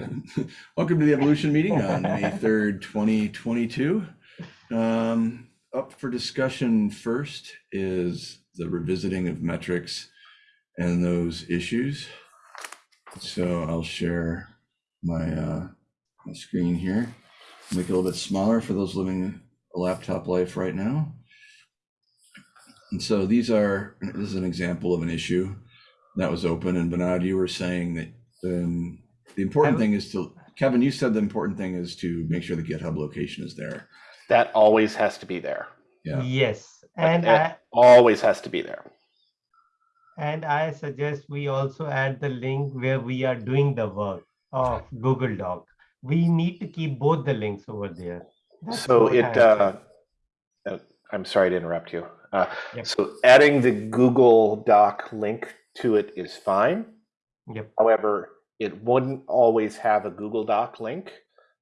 Welcome to the Evolution meeting on May 3rd, 2022. Um, Up for discussion first is the revisiting of metrics and those issues. So I'll share my, uh, my screen here, make it a little bit smaller for those living a laptop life right now. And so these are, this is an example of an issue that was open and Bernard, you were saying that um, the important thing is to, Kevin, you said the important thing is to make sure the GitHub location is there. That always has to be there. Yeah. Yes, and it I, always has to be there. and I suggest we also add the link where we are doing the work of Google Doc. We need to keep both the links over there. That's So it, I uh, said. uh, I'm sorry to interrupt you. Uh, Yep. So adding the Google Doc link to it is fine. Yep, However, it wouldn't always have a Google Doc link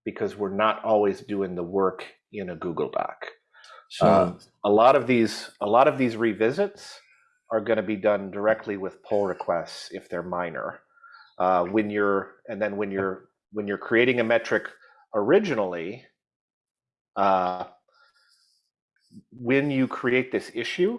because we're not always doing the work in a Google Doc. So, Uh, a lot of these, a lot of these revisits are going to be done directly with pull requests if they're minor. Uh, when you're, and then when you're when you're creating a metric originally, uh, when you create this issue,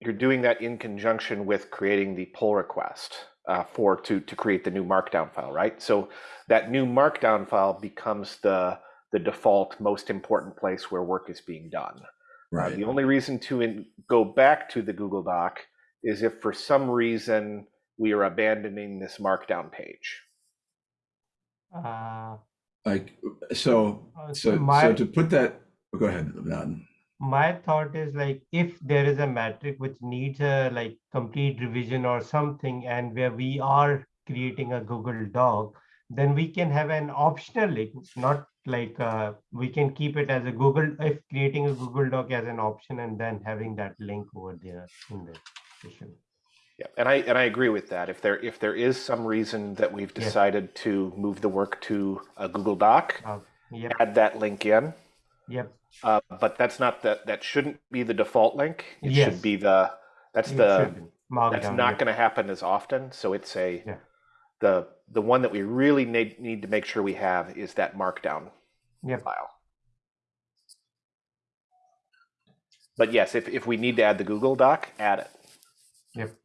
you're doing that in conjunction with creating the pull request uh, for to to create the new Markdown file, right? So that new Markdown file becomes the the default most important place where work is being done. Uh, right, the only reason to in, go back to the Google Doc is if for some reason we are abandoning this Markdown page. uh, like, so, uh, so, so my, to put that, oh, go ahead, Bernard. My thought is like, if there is a metric which needs a like complete revision or something, and where we are creating a Google Doc, then we can have an optional link, not like, uh, we can keep it as a Google, if creating a Google Doc as an option and then having that link over there in the session. Yeah, and I and I agree with that. If there if there is some reason that we've Yeah. decided to move the work to a Google Doc, Uh, Yep, add that link in. Yep, Uh, but that's not the that shouldn't be the default link. It Yes. should be the that's it the should be marked that's down, not yep. going to happen as often. So it's a Yeah. the the one that we really need need to make sure we have is that markdown Yep. file. But yes, if if we need to add the Google Doc, add it. Yep.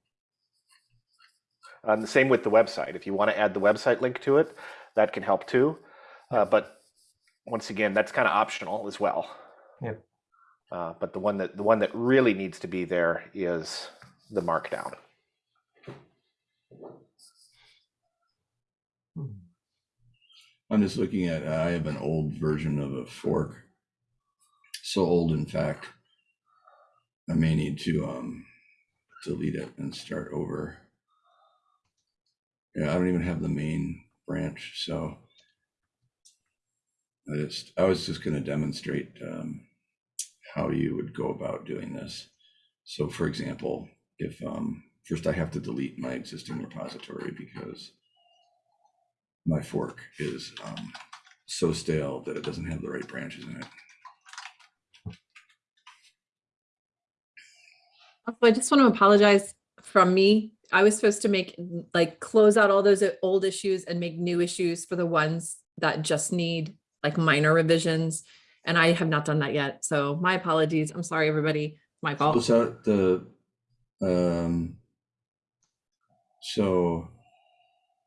And the same with the website. If you want to add the website link to it, that can help too. Uh, but once again, that's kind of optional as well. Yep. Uh, but the one that the one that really needs to be there is the markdown. Hmm. I'm just looking at, uh, I have an old version of a fork. So old, in fact, I may need to, um, delete it and start over. Yeah, I don't even have the main branch, so. I was just gonna demonstrate, um, how you would go about doing this. So for example, if, um, first I have to delete my existing repository because my fork is um, so stale that it doesn't have the right branches in it. Also, I just want to apologize from me. I was supposed to make, like, close out all those old issues and make new issues for the ones that just need like minor revisions. And I have not done that yet. So my apologies. I'm sorry, everybody. My fault. Close out the, um, so,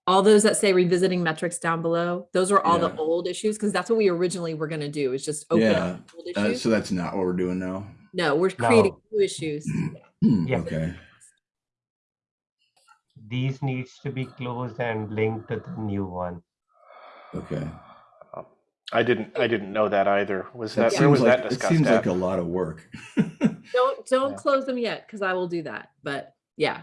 All those that say revisiting metrics down below, those are all the old issues because that's what we originally were going to do is just open Yeah, up old uh, issues. so that's not what we're doing now? No, we're creating No. new issues. Yeah. Okay, These needs to be closed and linked to the new one. okay. I didn't I didn't know that either. Was That that, where was seems like, that it seems at? like a lot of work. Don't don't Yeah. close them yet because I will do that. But yeah,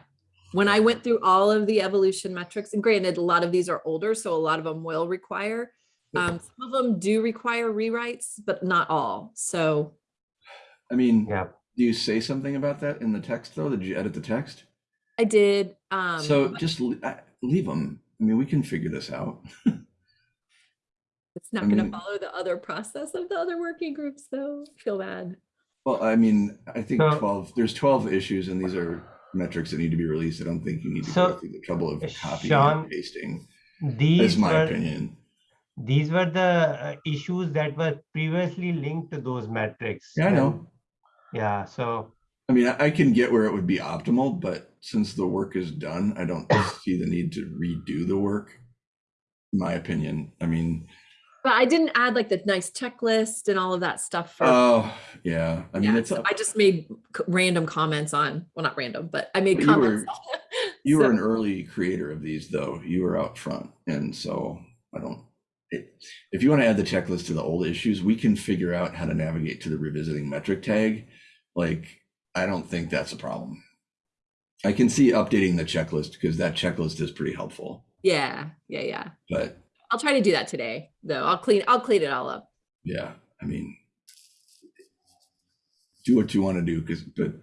when I went through all of the evolution metrics, and granted, a lot of these are older, so a lot of them will require. Um, some of them do require rewrites, but not all. So I mean, Yeah, do you say something about that in the text though? Did you edit the text? I did. Um, So just le- uh, leave them. I mean, we can figure this out. it's not I going to follow the other process of the other working groups, though. I feel bad. Well, I mean, I think So- twelve, there's twelve issues and these are metrics that need to be released. I don't think you need to So, go through the trouble of copying Sean, and pasting, these is my were, opinion. these were the uh, issues that were previously linked to those metrics. Yeah, I know. Yeah, so, I mean, I I can get where it would be optimal, but since the work is done, I don't see the need to redo the work. In my opinion, I mean, But I didn't add like the nice checklist and all of that stuff. for- oh, yeah, I mean, Yeah, it's, so I just made random comments on, well, not random, but I made you comments. were- you were an early creator of these though. You were out front. And so I don't, it, if you want to add the checklist to the old issues, we can figure out how to navigate to the revisiting metric tag. Like, I don't think that's a problem. I can see updating the checklist because that checklist is pretty helpful, Yeah, yeah, yeah. but I'll try to do that today, though. I'll clean, I'll clean it all up. yeah, I mean, do what you want to do because, but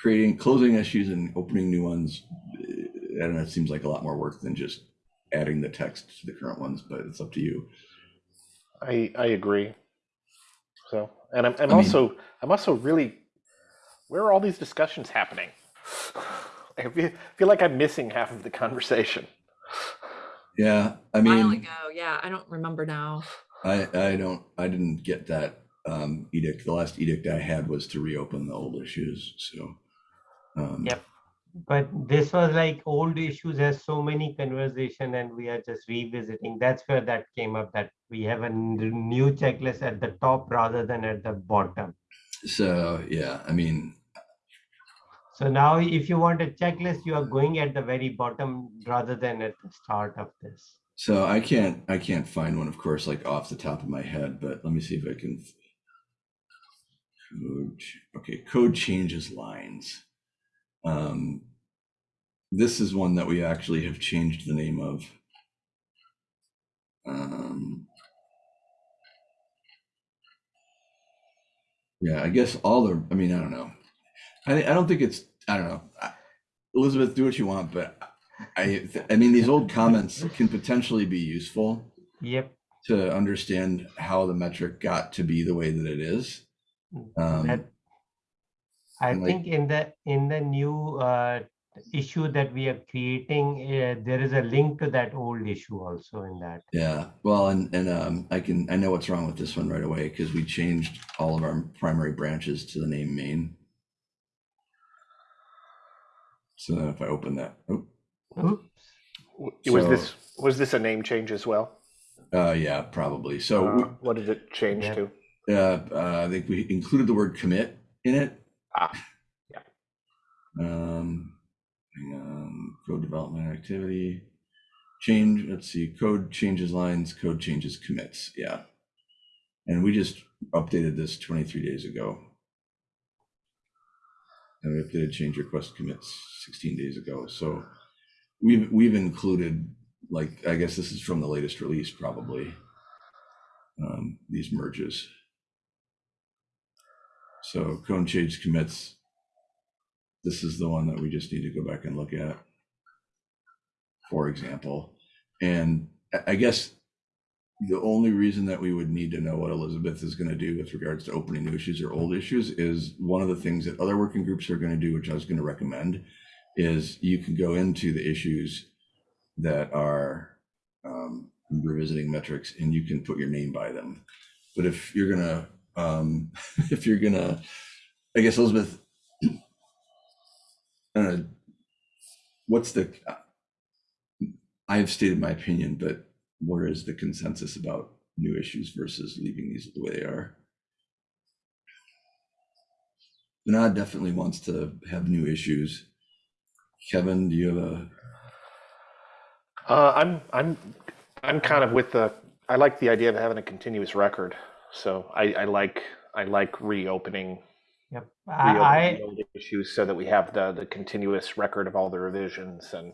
creating, closing issues and opening new ones, eh, I don't know, it seems like a lot more work than just adding the text to the current ones, but it's up to you. I I agree. So, and I'm I'm I mean- also I'm also really where are all these discussions happening? I feel, feel like I'm missing half of the conversation. Yeah, I A while mean, ago, yeah, I don't remember now. I, I don't, I didn't get that um, edict. The last edict I had was to reopen the old issues, so. um, Yep. but this was like old issues has so many conversation and we are just revisiting. That's where that came up, that we have a new checklist at the top rather than at the bottom. So, yeah, I mean, So now if you want a checklist, you are going at the very bottom rather than at the start of this. so I can't, I can't find one, of course, like off the top of my head, but let me see if I can. Code, okay, code changes lines. Um, this is one that we actually have changed the name of. Um, yeah, I guess all the, I mean, I don't know. I, I don't think it's, I don't know. Elizabeth, do what you want, but I, I mean, these old comments can potentially be useful Yep. to understand how the metric got to be the way that it is. Um, That I like- think in the in the new uh, issue that we are creating, uh, there is a link to that old issue also in that. Yeah, well, and, and, um, I can, I know what's wrong with this one right away, because we changed all of our primary branches to the name main. So then if I open that, oh, Oops. Was So- this was this a name change as well? uh, yeah, probably. So, Uh, what did it change Yeah. to? uh, uh, I think we included the word commit in it. Ah, yeah. Um, hang on, code development activity, change, let's see, code changes lines, code changes commits, yeah. And we just updated this twenty-three days ago. And we updated change request commits sixteen days ago, so we've, we've included, like, I guess this is from the latest release, probably. Um, these merges. So code change commits, this is the one that we just need to go back and look at. For example, and I guess the only reason that we would need to know what Elizabeth is going to do with regards to opening new issues or old issues is one of the things that other working groups are going to do, which I was going to recommend, is you can go into the issues that are um, revisiting metrics and you can put your name by them. But if you're gonna, um, if you're gonna, I guess Elizabeth, uh, what's the, I've stated my opinion, but where is the consensus about new issues versus leaving these the way they are? Vinod definitely wants to have new issues. Kevin, do you have a, Uh, I'm I'm I'm kind of with the. I like the idea of having a continuous record. So I, I like I like reopening Yep. Reopening I old issues so that we have the the continuous record of all the revisions and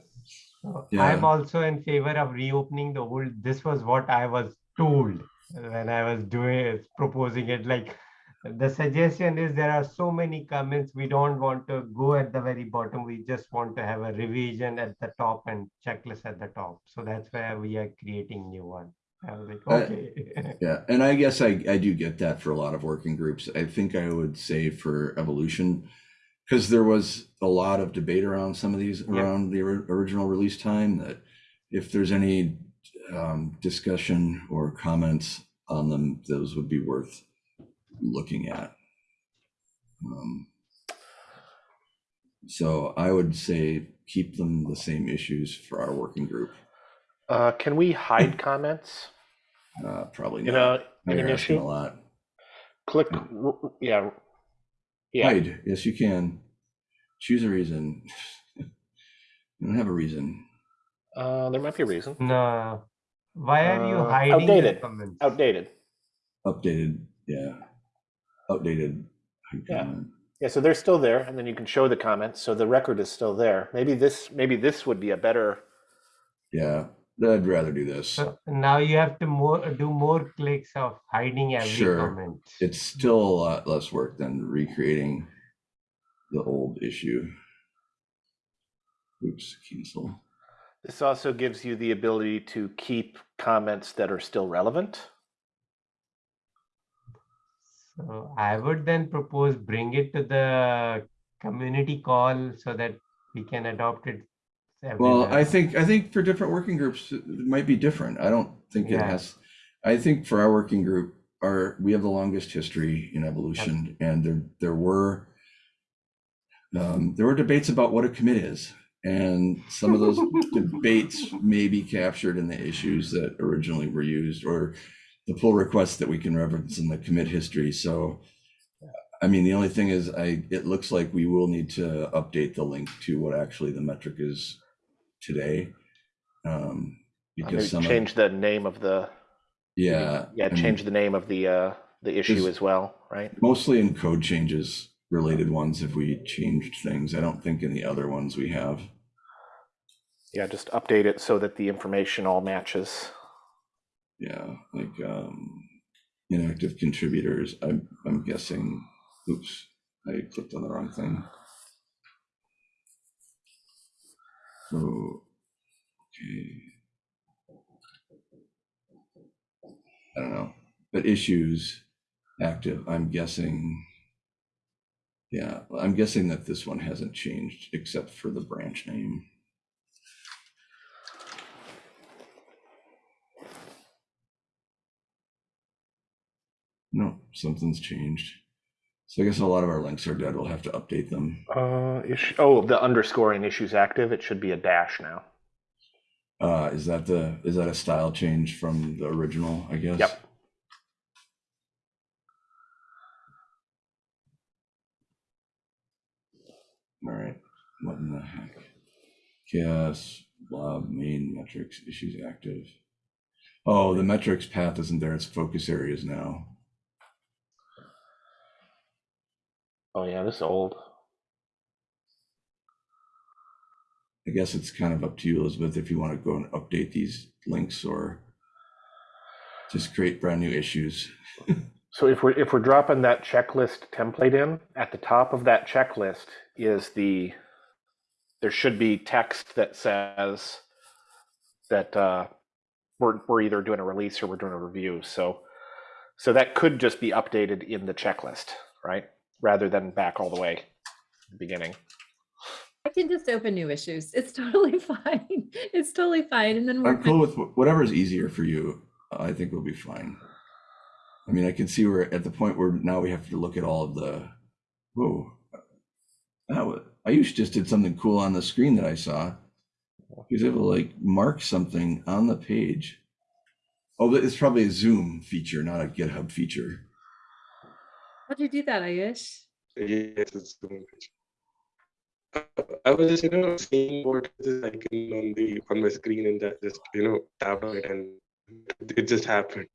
So Yeah. I'm also in favor of reopening the old. This was what I was told when I was doing proposing it. Like the suggestion is there are so many comments. We don't want to go at the very bottom. We just want to have a revision at the top and checklist at the top. So that's where we are creating new one. I was like, Uh, okay. Yeah, and I guess I, I do get that for a lot of working groups. I think I would say for evolution, because there was a lot of debate around some of these Yeah. around the original release time that if there's any um, discussion or comments on them, those would be worth looking at. Um, So I would say keep them the same issues for our working group. Uh, can we hide comments Uh, Probably in not. a, Now in an issue? A lot. Click, r- r- yeah. Yeah, Hide, yes, you can. Choose a reason. You don't have a reason. uh, there might be a reason. No. Why are you Uh, hiding the outdated. comments? Outdated. Updated, yeah. Outdated. Yeah. comment. Yeah, so they're still there, and then you can show the comments, so the record is still there. Maybe this, maybe this would be a better, Yeah, I'd rather do this. So now you have to more do more clicks of hiding every Sure. comment. It's still a lot less work than recreating the old issue. Oops, cancel. this also gives you the ability to keep comments that are still relevant. So I would then propose bring it to the community call so that we can adopt it. Well. I think, I think for different working groups, it might be different. I don't think it has. I think for our working group, our, we have the longest history in evolution and there, there were um, there were debates about what a commit is. And some of those debates may be captured in the issues that originally were used or the pull requests that we can reference in the commit history. So, I mean, the only thing is I, it looks like we will need to update the link to what actually the metric is today. Um, because some, of- change the name of the, yeah. yeah, change the name of the, uh, the issue as well, right? Mostly in code changes related ones if we changed things. I don't think in the other ones we have. Yeah, just update it so that the information all matches. Yeah, like um inactive contributors. I'm I'm guessing. Oops, I clicked on the wrong thing. So okay. I don't know, but issues active. I'm guessing. Yeah, I'm guessing that this one hasn't changed except for the branch name. No, something's changed. So I guess a lot of our links are dead. We'll have to update them. Uh, oh, the underscoring issues active, it should be a dash now. Uh, is that the, is that a style change from the original, I guess? Yep. All right, what in the heck? CHAOSS, blob, main metrics, issues active. Oh, the metrics path isn't there. It's focus areas now. Oh yeah, this is old. I guess it's kind of up to you, Elizabeth, if you want to go and update these links or just create brand new issues. So if we're, if we're dropping that checklist template in, at the top of that checklist is the, there should be text that says that uh, we're, we're either doing a release or we're doing a review. So, so that could just be updated in the checklist, right? Rather than back all the way to the beginning. I can just open new issues. It's totally fine. It's totally fine. And then I'm cool with, with whatever is easier for you. I think we'll be fine. I mean, I can see we're at the point where now we have to look at all of the, whoa. That was, Ayush just did something cool on the screen that I saw. He was able to like mark something on the page. Oh, but it's probably a Zoom feature, not a GitHub feature. How'd you do that, Ayush? Yes, it's so much. I was just, you know, seeing what is icon on the on my screen and that just, you know, tap on it and it just happened.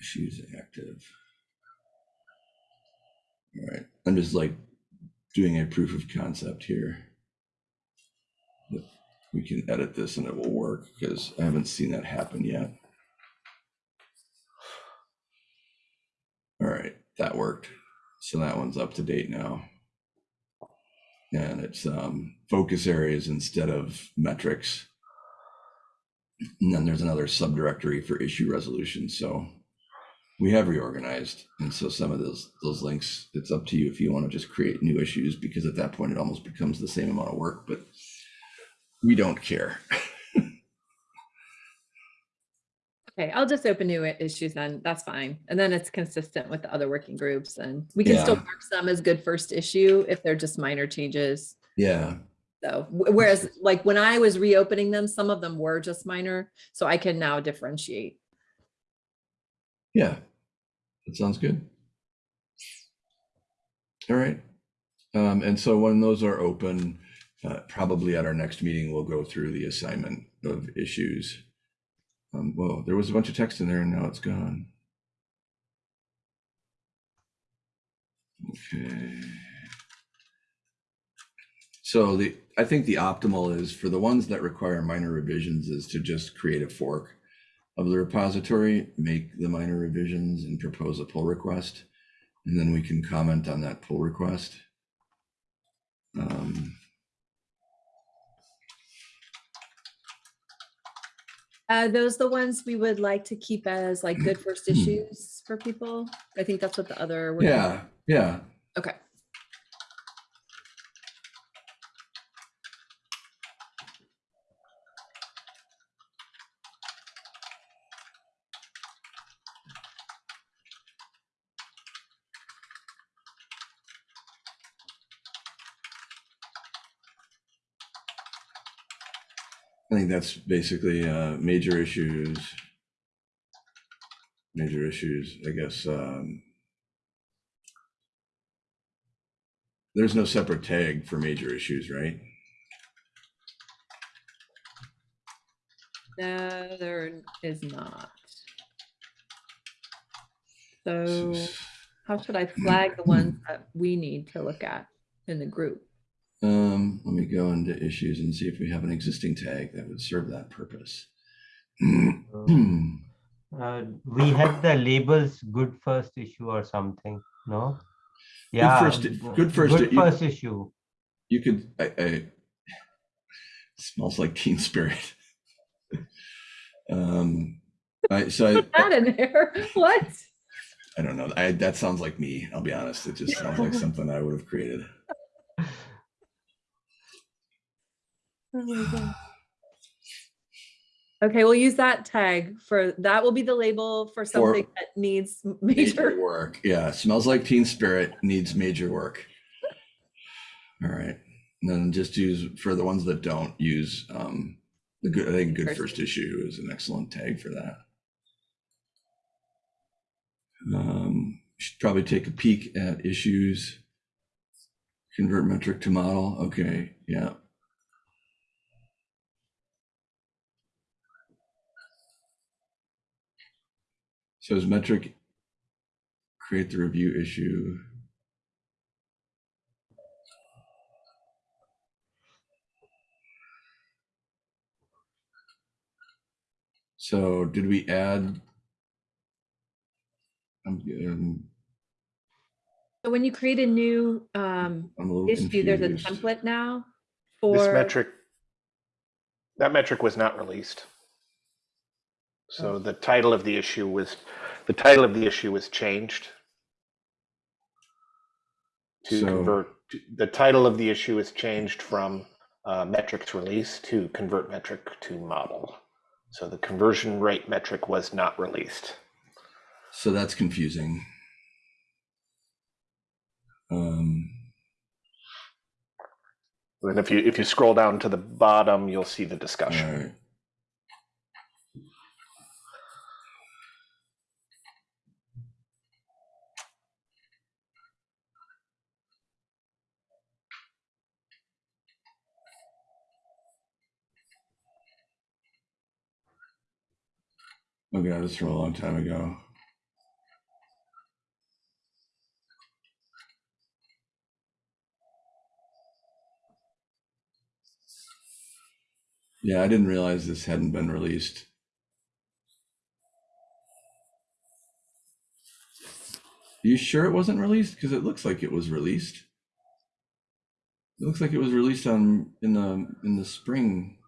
She's active. All right, I'm just like doing a proof of concept here. We can edit this and it will work because I haven't seen that happen yet. All right, that worked. So that one's up to date now. And it's um, focus areas instead of metrics. And then there's another subdirectory for issue resolution. So we have reorganized. And so some of those, those links, it's up to you if you want to just create new issues, because at that point it almost becomes the same amount of work, but we don't care. Okay, I'll just open new issues then. That's fine. And then it's consistent with the other working groups and we can still mark some as good first issue if they're just minor changes. Yeah, So whereas like when I was reopening them, some of them were just minor, so I can now differentiate. yeah, that sounds good. All right. Um, and so when those are open, uh, probably at our next meeting, we'll go through the assignment of issues. Um, well, there was a bunch of text in there and now it's gone. Okay. So the, I think the optimal is for the ones that require minor revisions is to just create a fork of the repository, make the minor revisions and propose a pull request. And then we can comment on that pull request. Um, Uh, those the ones we would like to keep as like good first Hmm. issues for people? I think that's what the other. yeah, yeah. Okay. I think that's basically uh, major issues. Major issues, I guess. um, There's no separate tag for major issues, right? No, there is not. So how should I flag the ones that we need to look at in the group? Um, let me go into issues and see if we have an existing tag that would serve that purpose. Uh, we had the labels good first issue or something, no? Yeah. first- good first- Good you- first issue. You could, I, I, smells like teen spirit. Um, I, so I, That in there, what? I don't know. I, that sounds like me. I'll be honest. It just sounds like something I would have created. Okay, we'll use that tag for, that will be the label for something that needs Major major. work. Yeah. Smells like teen spirit needs major work. All right. And then just use for the ones that don't use, um, the good, I think good First first issue is an excellent tag for that. Um, should probably take a peek at issues. Convert metric to model. Okay. Yeah. So is metric create the review issue? So did we add? I'm, um, So when you create a new um a little issue, there's a template now for This for. metric, that metric was not released. So the title of the issue was, the title of the issue was changed to So- convert, the title of the issue is changed from uh, metrics release to convert metric to model. So the conversion rate metric was not released. So that's confusing. Um, And if you, if you scroll down to the bottom, you'll see the discussion. right. Oh god, this from a long time ago. Yeah, I didn't realize this hadn't been released. Are you sure it wasn't released? Because it looks like it was released. It looks like it was released on in the in the spring.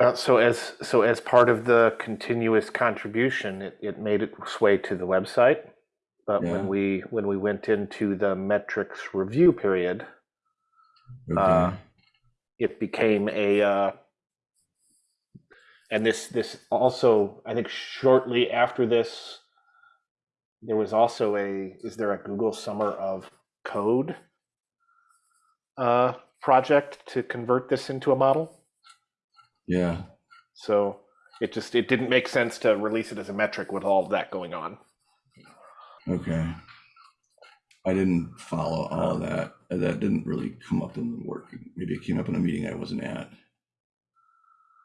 Uh, so as so as part of the continuous contribution, it, it made its way to the website. But Yeah. when we when we went into the metrics review period, Okay. Uh, it became a uh, and this this also I think shortly after this there was also a is there a Google Summer of Code uh, project to convert this into a model? Yeah. So it just it didn't make sense to release it as a metric with all of that going on. Okay. I didn't follow all of that. That didn't really come up in the work. Maybe it came up in a meeting I wasn't at.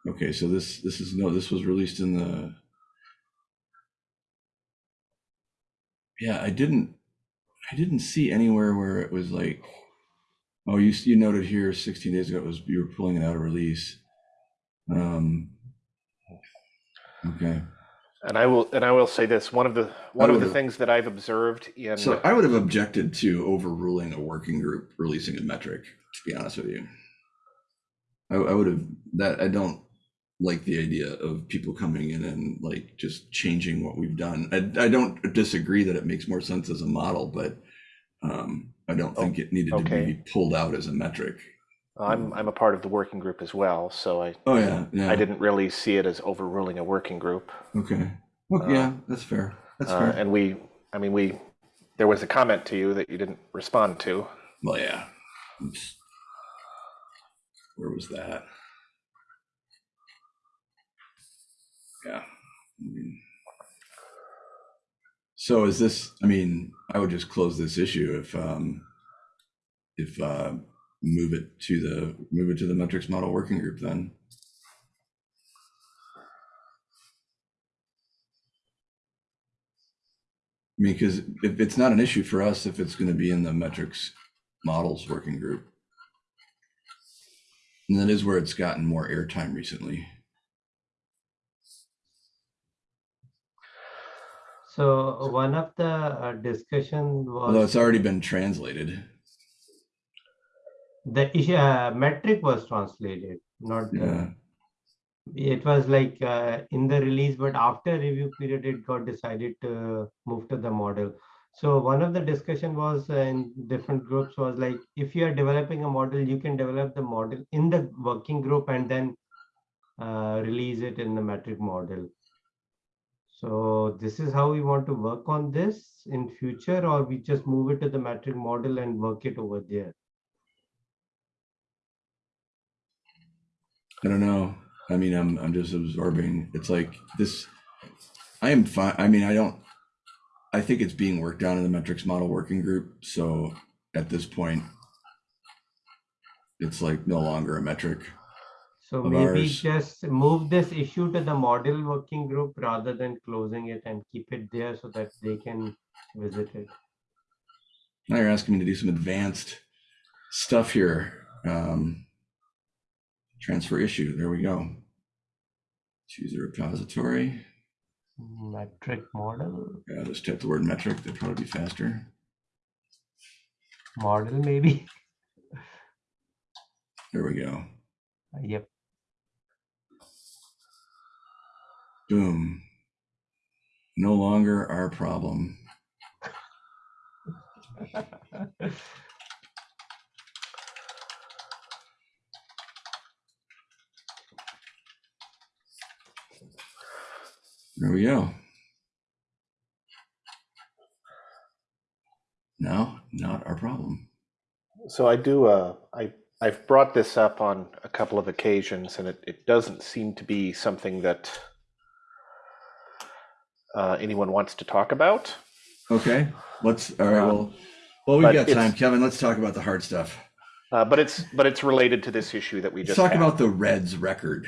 Okay, so this this is no, this was released in the. Yeah, I didn't. I didn't see anywhere where it was like, oh, you you noted here 16 days ago it was you were pulling it out of release. Um. Okay. And I will and I will say this one of the one of the things that I've observed in So I would have objected to overruling a working group releasing a metric, to be honest with you. I, I would have, that, I don't like the idea of people coming in and like just changing what we've done. I, I don't disagree that it makes more sense as a model, but um, I don't think it needed to be pulled out as a metric. I'm I'm a part of the working group as well, so I Oh, yeah, yeah. I didn't really see it as overruling a working group. Okay. Well, Uh, yeah, that's fair. That's Uh, fair. and we, I mean, we, there was a comment to you that you didn't respond to. Well, yeah. Oops. Where was that? Yeah. So is this, I mean, I would just close this issue if, um, if, uh, move it to the, move it to the metrics model working group then. I mean, because if it's not an issue for us, if it's gonna be in the metrics models working group. And that is where it's gotten more airtime recently. So one of the uh, discussion Although was it's already been translated. The issue, uh, metric was translated, not Yeah. it was like uh, in the release, but after review period, it got decided to move to the model. So one of the discussion was uh, in different groups was like, if you are developing a model, you can develop the model in the working group and then uh, release it in the metric model. So this is how we want to work on this in future, or we just move it to the metric model and work it over there. I don't know. I mean, I'm, I'm just absorbing. It's like this, I am fine. I mean, I don't, I think it's being worked on in the metrics model working group. So at this point, it's like no longer a metric. So maybe ours. just move this issue to the model working group rather than closing it and keep it there so that they can visit it. Now you're asking me to do some advanced stuff here. Um, transfer issue. There we go. Choose a repository. Metric model, Yeah, just type the word metric. That'd probably be faster. model maybe. There we go. Uh, yep. Boom. No longer our problem. There we go. No, not our problem. So I do, uh, I, I've brought this up on a couple of occasions and it, it doesn't seem to be something that uh, anyone wants to talk about. Okay, let's, all right, Um, well, well, we've got time. Kevin, let's talk about the hard stuff. Uh, but it's, but it's related to this issue that we Let's just talk had. about the Reds record.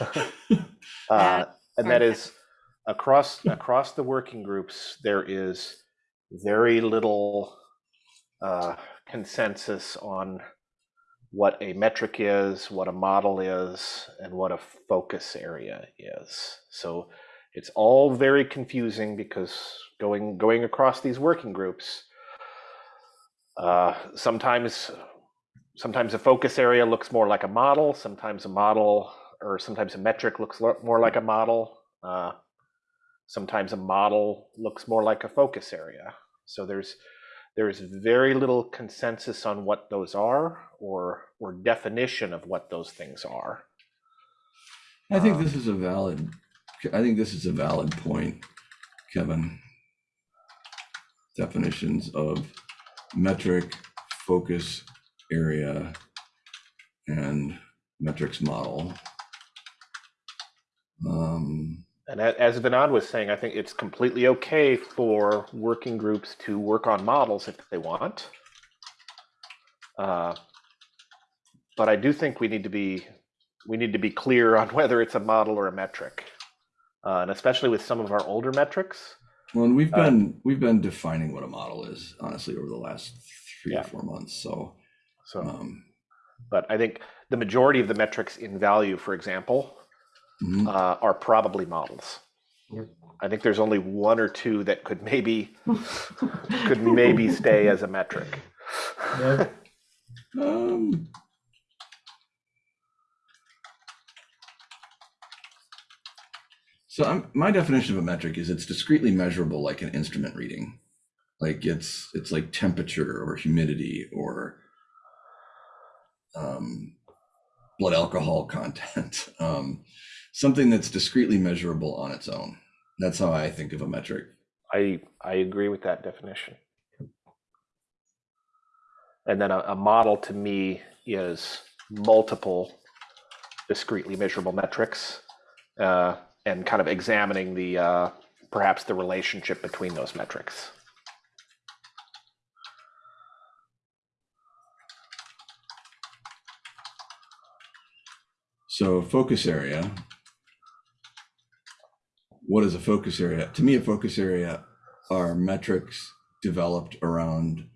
Uh, and that Hard is across across the working groups there is very little uh, consensus on what a metric is what a model is and what a focus area is so it's all very confusing because going going across these working groups uh, sometimes sometimes a focus area looks more like a model sometimes a model or sometimes a metric looks more like a model. Uh, sometimes a model looks more like a focus area. So there's there's very little consensus on what those are or or definition of what those things are. I think Um, this is a valid, I think this is a valid point, Kevin. Definitions of metric, focus area, and metrics model. Um, And as Vinod was saying, I think it's completely okay for working groups to work on models if they want. Uh, but I do think we need to be we need to be clear on whether it's a model or a metric, uh, and especially with some of our older metrics. well, and we've Uh, been, we've been defining what a model is, honestly, over the last three Yeah. or four months, so. So, um, but I think the majority of the metrics in value, for example, mhm. uh, are probably models. Yep. I think there's only one or two that could maybe could maybe stay as a metric. Yeah. Um. So I'm, my definition of a metric is it's discretely measurable like an instrument reading. Like it's, it's like temperature or humidity or um, blood alcohol content. Um, something that's discretely measurable on its own. That's how I think of a metric. I I agree with that definition. And then a, a model to me is multiple discretely measurable metrics uh, and kind of examining the uh, perhaps the relationship between those metrics. So focus area. What is a focus area? To me, a focus area are metrics developed around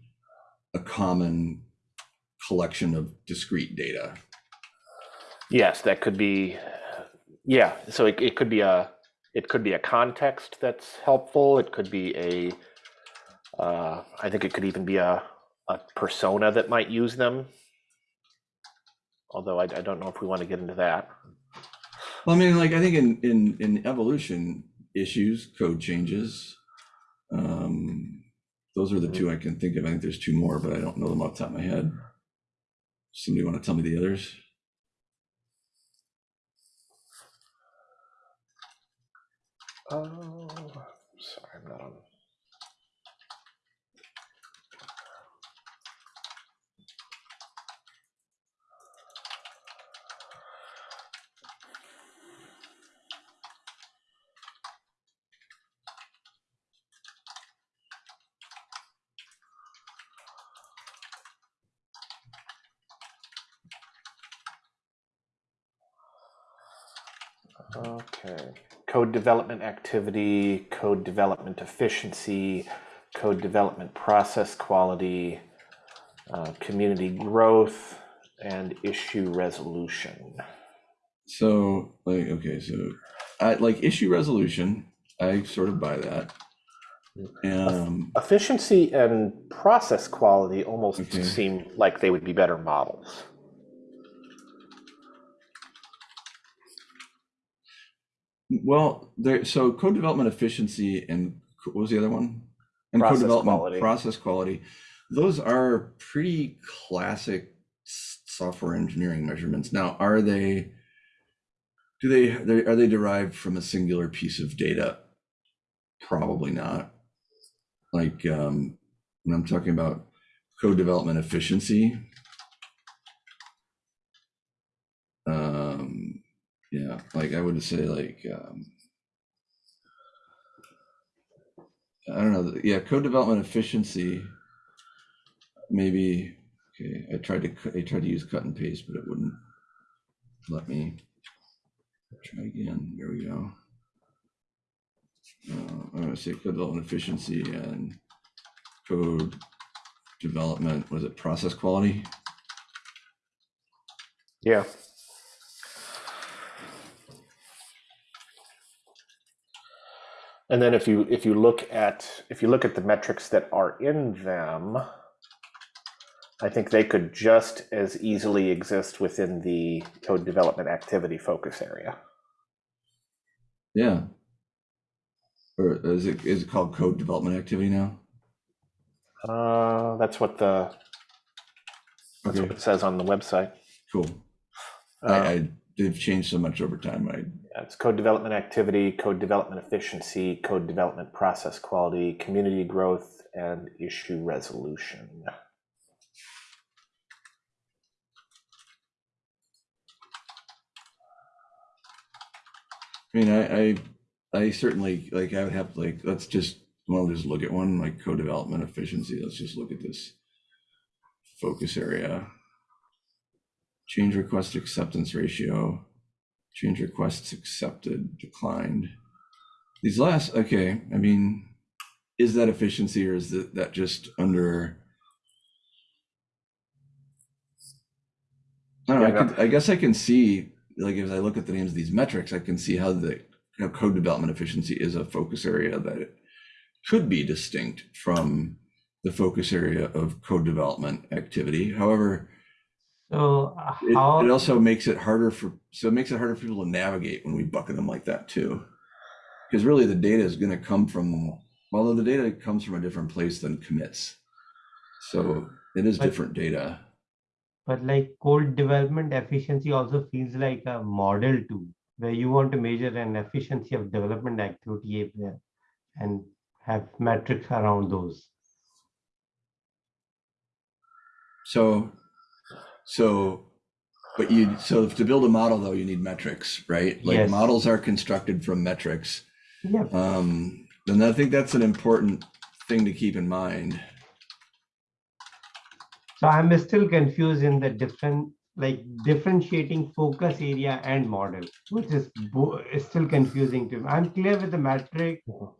a common collection of discrete data. Yes, that could be. Yeah, so it, it could be a it could be a context that's helpful. It could be a. Uh, I think it could even be a a persona that might use them. Although I, I don't know if we want to get into that. Well, I mean, like I think in in in evolution issues, code changes. Um, those are the two I can think of. I think there's two more, but I don't know them off the top of my head. Somebody want to tell me the others? Oh, sorry, I'm not on. Okay. Code development activity, code development efficiency, code development process quality, uh, community growth, and issue resolution. So, like, okay, so I like issue resolution. I sort of buy that. Um, Efficiency and process quality almost Okay. seem like they would be better models. Well, there. So code development efficiency and what was the other one? And Process code development quality. process quality. Those are pretty classic software engineering measurements. Now, are they? Do they, they are they derived from a singular piece of data? Probably not. Like um, when I'm talking about code development efficiency. Yeah, like I would say like um, I don't know. Yeah, code development efficiency. Maybe okay. I tried to I tried to use cut and paste, but it wouldn't let me. Try again. There we go. Uh, I'm gonna say code development efficiency and code development. Was it process quality? Yeah. And then if you if you look at if you look at the metrics that are in them, I think they could just as easily exist within the code development activity focus area. Yeah. Or is it, is it called code development activity now? Uh, that's what the, that's what it says on the website. cool. Uh, I, I, they've changed so much over time. I, yeah, It's code development activity, code development efficiency, code development process quality, community growth, and issue resolution. I mean, I, I, I certainly, like, I would have, like, let's just, well, just look at one, like code development efficiency. Let's just look at this focus area. Change request acceptance ratio, change requests accepted, declined. These last, okay, I mean, is that efficiency or is that, that just under? I don't know, I Yeah, no. could, I guess I can see, like, as I look at the names of these metrics, I can see how the, how code development efficiency is a focus area that it could be distinct from the focus area of code development activity. However, So uh, it, how, it also makes it harder for, so it makes it harder for people to navigate when we bucket them like that too. Because really the data is gonna come from, although the data comes from a different place than commits. So it is But- different data. but like code development efficiency also feels like a model too, where you want to measure an efficiency of development activity and have metrics around those. So, so, but you, so to build a model though, you need metrics, right? Like Yes. models are constructed from metrics. Yeah, Um, and I think that's an important thing to keep in mind. so I'm still confused in the different, like differentiating focus area and model, which is still confusing to me. I'm clear with the metric Mhm.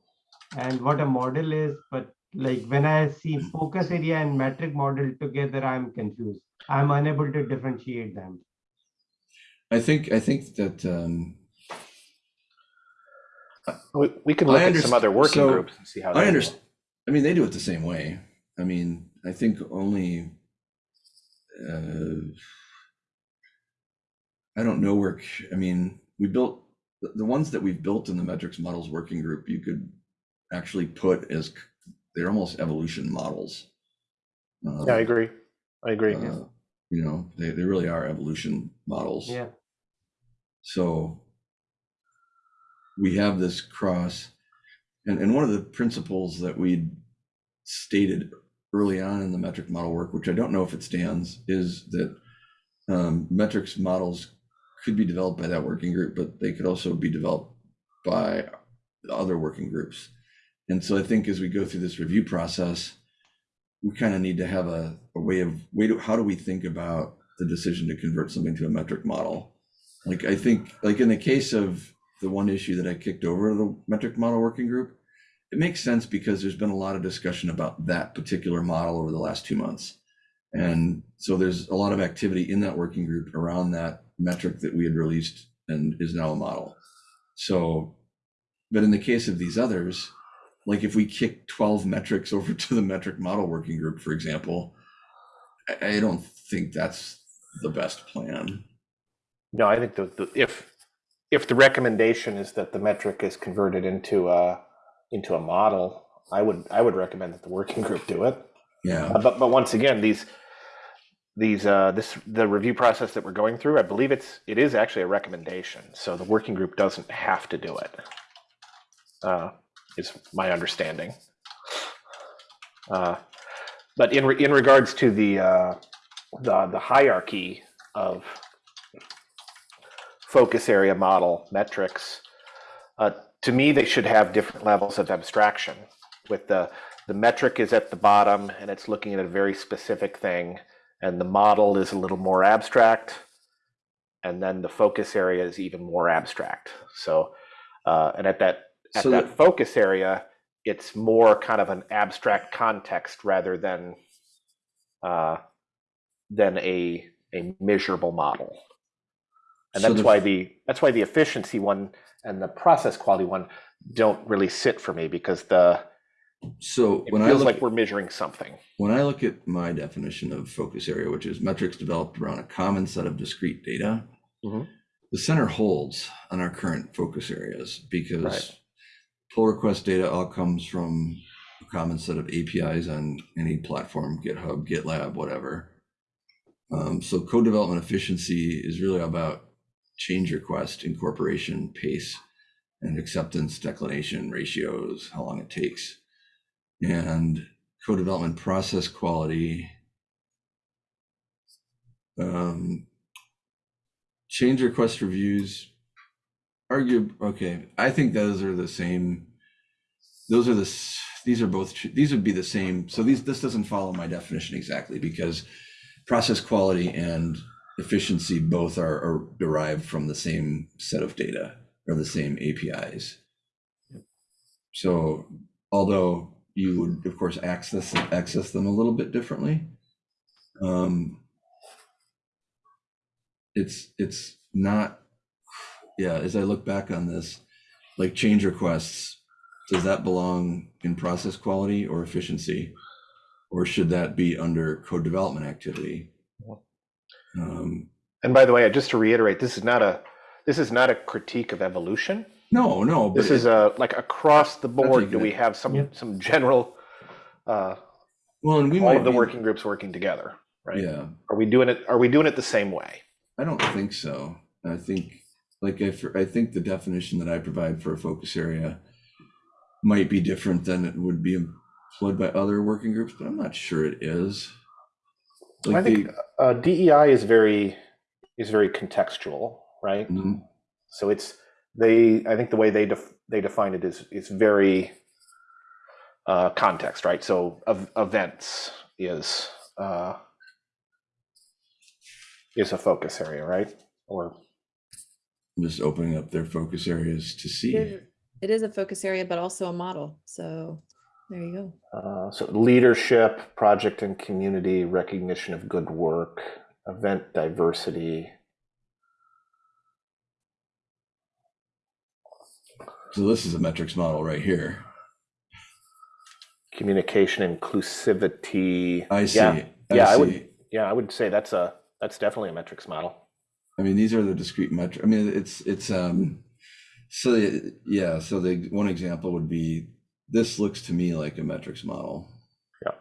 and what a model is, but like when I see focus area and metric model together, I'm confused. I'm unable to differentiate them. I think, I think that, um, We, we can look at some other working so, groups and see how. I they do it. understand. I mean, they do it the same way. I mean, I think only, uh, I don't know where, I mean, we built, the, the ones that we've built in the metrics models working group, you could actually put as, c- they're almost evolution models. Yeah, I Um, agree. I agree. uh, You know, they, they really are evolution models. Yeah, So we have this cross, and, and one of the principles that we stated early on in the metric model work, which I don't know if it stands, is that um, metrics models could be developed by that working group, but they could also be developed by other working groups. And so I think as we go through this review process, we kind of need to have a, a way of, way to, how do we think about the decision to convert something to a metric model? Like, I think, like in the case of the one issue that I kicked over to the metric model working group, it makes sense because there's been a lot of discussion about that particular model over the last two months. And so there's a lot of activity in that working group around that metric that we had released and is now a model. So, but in the case of these others, like if we kick 12 metrics over to the metric model working group, for example, I, don't think that's the best plan. No, I think the, the, if, if the recommendation is that the metric is converted into a, into a model, I would, I would recommend that the working group do it. Yeah. Uh, But, but once again, these, these, uh, this, the review process that we're going through, I believe it's, it is actually a recommendation. So the working group doesn't have to do it. Uh, is my understanding. Uh, But in, re- in regards to the, uh, the, the hierarchy of focus area model metrics, uh, to me, they should have different levels of abstraction with the, the metric is at the bottom and it's looking at a very specific thing and the model is a little more abstract and then the focus area is even more abstract so uh, and at that at So that focus area it's more kind of an abstract context rather than uh, than a a measurable model and So that's the- why the that's why the efficiency one and the process quality one don't really sit for me because the So It when I feels look, like we're measuring something. when I look at my definition of focus area, which is metrics developed around a common set of discrete data, Mhm. the center holds on our current focus areas because Right. Pull request data all comes from a common set of APIs on any platform, GitHub, GitLab, whatever. Um, so code development efficiency is really about change request incorporation pace and acceptance declination ratios, how long it takes. And code development process quality. Um, change request reviews. Argue, okay, I think those are the same. Those are the, these are both, these would be the same. So these, this doesn't follow my definition exactly because process quality and efficiency both are, are derived from the same set of data or the same APIs. So although you would, of course, access access them a little bit differently, um, it's it's not. Yeah, as I look back on this, like change requests, does that belong in process quality or efficiency, or should that be under code development activity? Um, And by the way, I just to reiterate, this is not a this is not a critique of evolution. no, no, but This is a like across the board. Do we have some Yep. some general uh, well, and we all might of the be- working groups working together? Right? Yeah, Are we doing it? Are we doing it the same way? I don't think so. I think, like, I, I think the definition that I provide for a focus area might be different than it would be employed by other working groups, but I'm not sure it is. I think the, uh, DEI is very is very contextual, right? Mhm. So it's they. I think the way they def, they define it is is very uh, context, right? So of, events is uh, is a focus area, right? Or just opening up their focus areas to see. It is- It is a focus area, but also a model. So there you go. uh, so leadership, project and community recognition of good work, event diversity. So this is a metrics model right here. communication inclusivity I see. yeah I yeah i would yeah i would say that's a that's definitely a metrics model I mean, these are the discrete metric. I mean, it's it's um. So the- yeah, so the one example would be this looks to me like a metrics model. Yeah.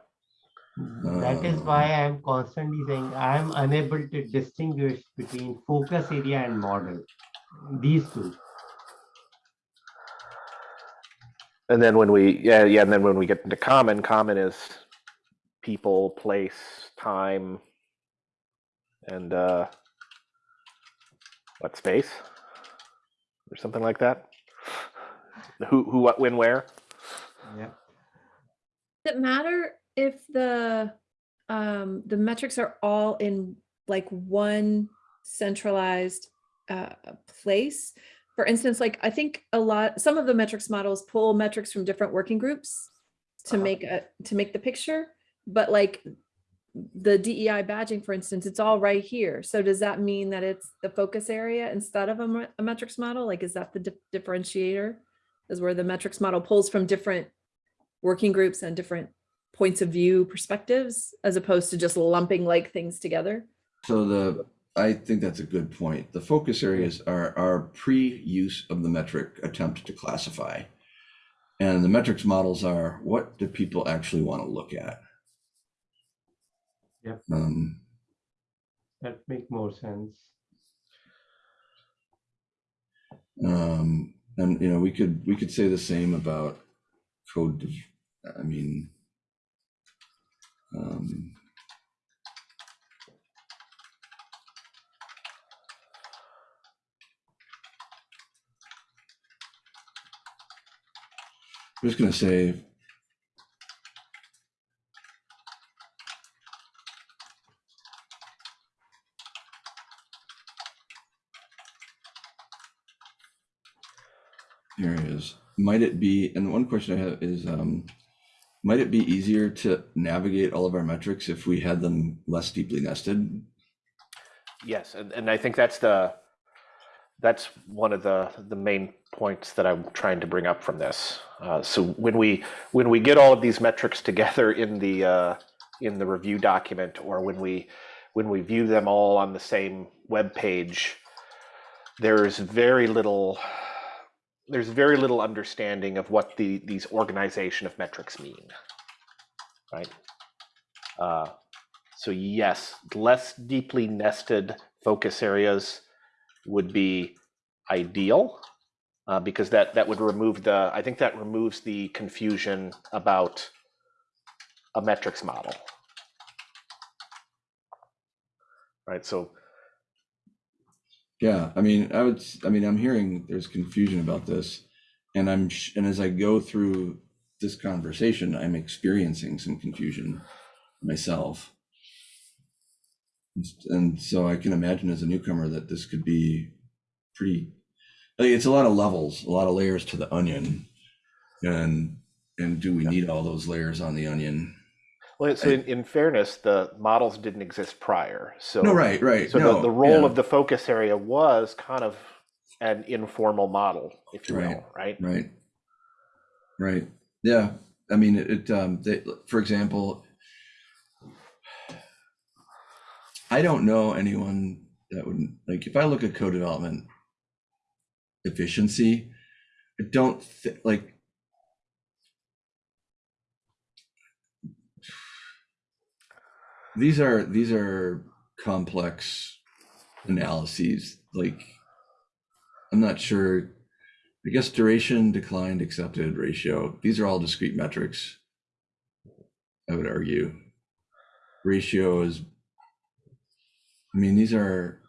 That is Uh, why I am constantly saying I am unable to distinguish between focus area and model. These two. and then when we yeah yeah and then when we get into common common is people place time and uh what space or something like that who who what when where Yeah. Does it matter if the um the metrics are all in like one centralized uh place? For instance, like I think a lot some of the metrics models pull metrics from different working groups to Uh-huh. make a to make the picture, but like the DEI badging, for instance, it's all right here. So does that mean that it's the focus area instead of a, a metrics model? Like, is that the di- differentiator? Is where the metrics model pulls from different working groups and different points of view perspectives, as opposed to just lumping like things together? So the, I think that's a good point. The focus areas are our pre-use of the metric attempt to classify. And the metrics models are, what do people actually want to look at? Yep. Um, That make more sense. um, and, you know, we could, we could say the same about code, I mean, um, I'm just gonna say. Is. Might it be, and one question I have is, um, might it be easier to navigate all of our metrics if we had them less deeply nested? yes and, and i think that's the that's one of the the main points that I'm trying to bring up from this. Uh, so when we when we get all of these metrics together in the uh, in the review document, or when we when we view them all on the same web page, there's very little there's very little understanding of what the these organization of metrics mean, right? Uh, so yes, less deeply nested focus areas would be ideal uh, because that that would remove the I think that removes the confusion about a metrics model. Right. So Yeah, I mean, I would, I mean, I'm hearing there's confusion about this. And I'm, and as I go through this conversation, I'm experiencing some confusion myself. And so I can imagine as a newcomer that this could be pretty, like, it's a lot of levels, a lot of layers to the onion. And, and do we need all those layers on the onion? Well, so in, in fairness, the models didn't exist prior. So No, right, right. So no, the, the role yeah, of the focus area was kind of an informal model, if you Right. will, right? Right. Right. Yeah. I mean, it, it, um, they, for example, I don't know anyone that would, like, if I look at code development efficiency, I don't thi- like, these are, these are complex analyses, like, I'm not sure I guess duration, declined, accepted, ratio, these are all discrete metrics. I would argue. Ratio is, I mean, these are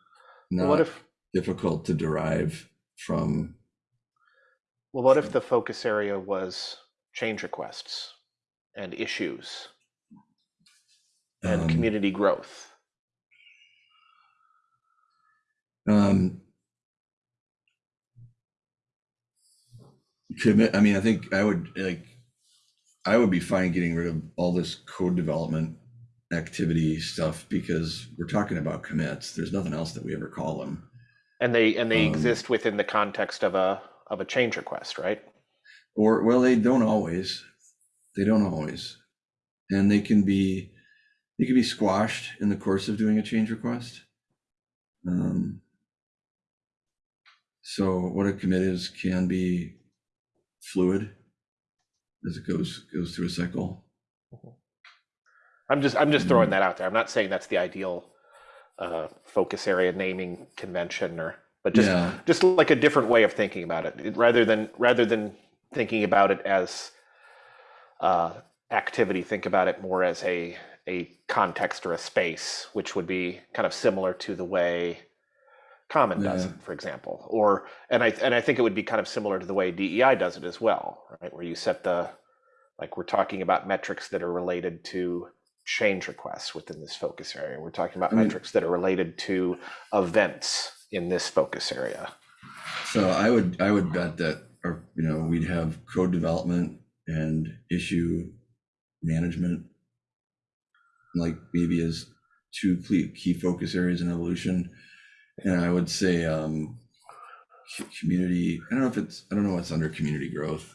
not if difficult to derive from, well, what if the focus area was change requests and issues and um, community growth? um, commit, I mean, I think I would like, I would be fine getting rid of all this code development activity stuff because we're talking about commits. There's nothing else that we ever call them. And they and they Um, exist within the context of a of a change request, right? Or, well, they don't always. They don't always. And they can be, they can be squashed in the course of doing a change request. Um, so what a commit is can be fluid as it goes, goes through a cycle. I'm just I'm just throwing Mm. that out there. I'm not saying that's the ideal uh, focus area naming convention or but just Yeah. just like a different way of thinking about it It- rather than rather than thinking about it as uh, activity think about it more as a a context or a space which would be kind of similar to the way common does Yeah. it for example or and i and i think it would be kind of similar to the way dei does it as well right where you set the like we're talking about metrics that are related to change requests within this focus area we're talking about I mean- metrics that are related to events in this focus area So I would, I would bet that, or, you know, we'd have code development and issue management. Like maybe as two key, key focus areas in evolution. And I would say, um, community, I don't know if it's, I don't know what's under community growth.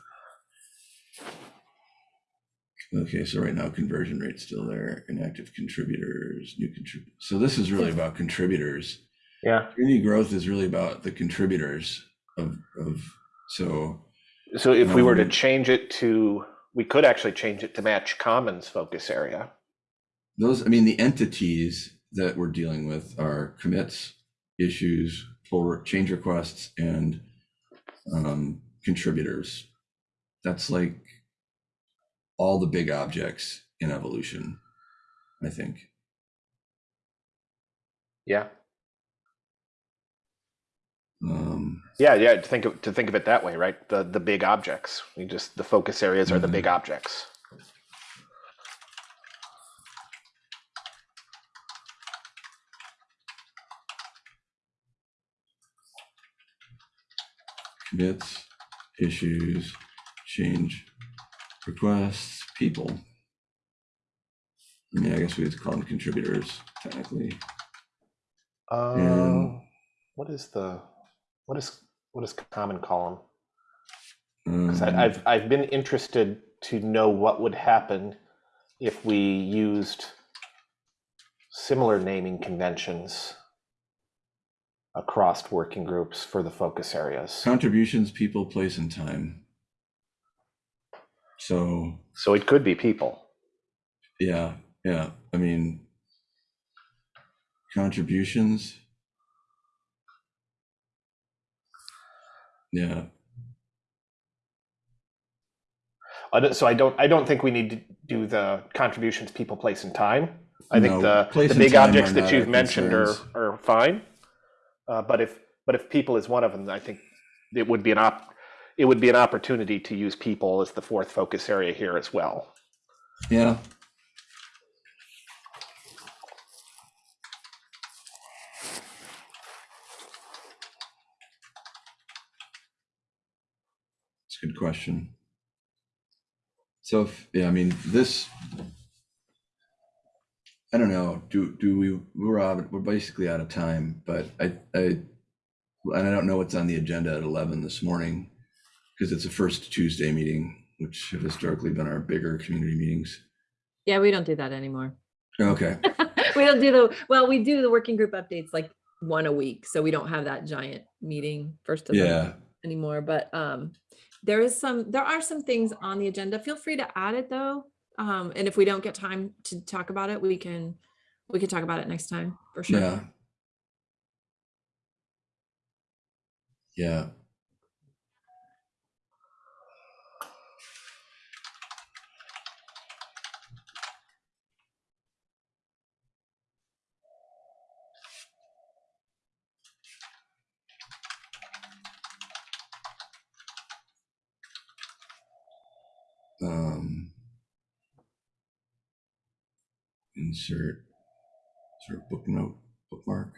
Okay, so right now conversion rate's still there, inactive contributors, new contributors. So this is really about contributors yeah community growth is really about the contributors of of so so if we were to Um, change it to we could actually change it to match commons focus area those i mean the entities that we're dealing with are commits issues pull change requests and um, contributors. That's like all the big objects in evolution i think. Yeah. Um yeah yeah to think of to think of it that way right? The the big objects. We just the focus areas are the Mhm. big objects commits issues change requests people i mean i guess we would call them contributors technically um And- what is the What is what is common column? 'Cause Um, I've I've been interested to know what would happen if we used similar naming conventions across working groups for the focus areas. Contributions, people, place, and time. So, So it could be people. yeah, yeah, I mean, contributions. Yeah, I So I don't I don't think we need to do the contributions, people, place, and time. I think the, the big objects that you've mentioned are, are fine. Uh, but if but if people is one of them, I think it would be an op it would be an opportunity to use people as the fourth focus area here as well. yeah. It's a good question. So, if, yeah, I mean, this, I don't know, do, do we, we're out, we're basically out of time, but I, I, and I don't know what's on the agenda at 11 this morning, because it's a first Tuesday meeting, which have historically been our bigger community meetings. Yeah, we don't do that anymore. Okay, We don't do the, well, we do the working group updates like one a week, so we don't have that giant meeting first of yeah, anymore, but um there is some, there are some things on the agenda. Feel free to add it though. Um, and if we don't get time to talk about it, we can, we can talk about it next time for sure. yeah. Yeah. Um, insert sort of book note, bookmark.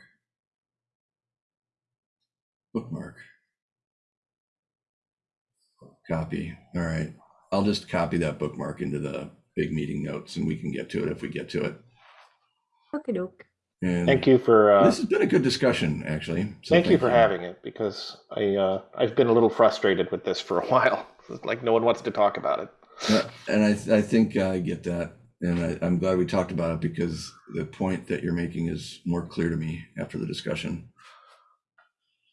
Bookmark. Copy. All right. I'll just copy that bookmark into the big meeting notes and we can get to it if we get to it. Okay, doke. And Thank you for uh, This has been a good discussion, actually. So thank you for having it because I uh, I've been a little frustrated with this for a while. It's like no one wants to talk about it. Yeah, And I, I think I get that. And I, I'm glad we talked about it because the point that you're making is more clear to me after the discussion.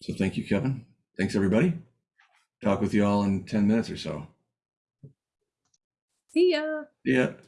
So thank you, Kevin. Thanks, everybody. Talk with you all in 10 minutes or so. See ya. Yeah.